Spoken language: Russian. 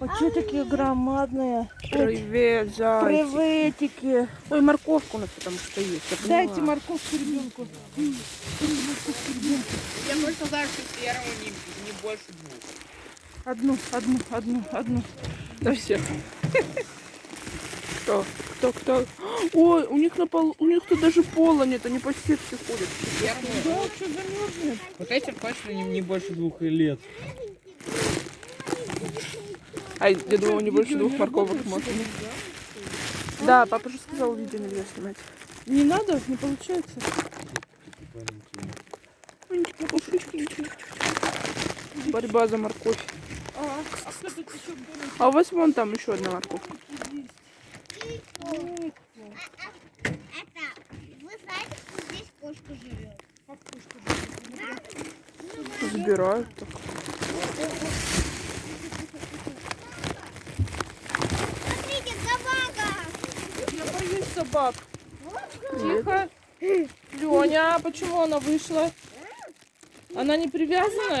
А что такие громадные? Привет, зайчик. Приветики. Ой, морковка у нас потому что есть. Дайте морковку ребенку. Я точно знаю, что серого не, не больше двух. Одну, одну, одну, одну. Да все. Кто? Кто, кто? Ой, у них на полу, у них тут даже пола нет, они по сетке ходят. Да, что замерзнет? Вот этим точно не, не больше двух лет. А я думала, не больше двух морковок можно. Да, папа же сказал, видео нельзя снимать. Не надо, не получается. Борьба за морковь. А, а? А у вас вон там еще одна морковка. Забирают так. Собак. Тихо. Леня, а почему она вышла? Она не привязана?